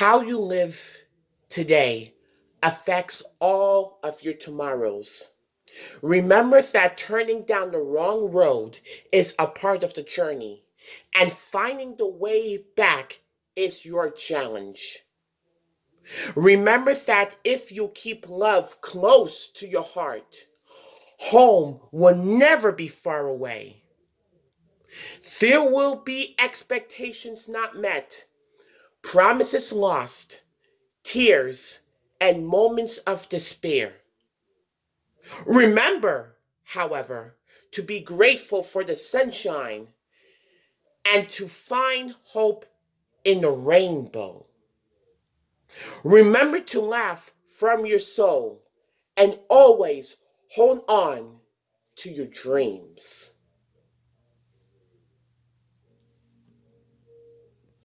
How you live today affects all of your tomorrows. Remember that turning down the wrong road is a part of the journey, and finding the way back is your challenge. Remember that if you keep love close to your heart, home will never be far away. There will be expectations not met, promises lost, tears, and moments of despair. Remember, however, to be grateful for the sunshine and to find hope in the rainbow. Remember to laugh from your soul and always hold on to your dreams.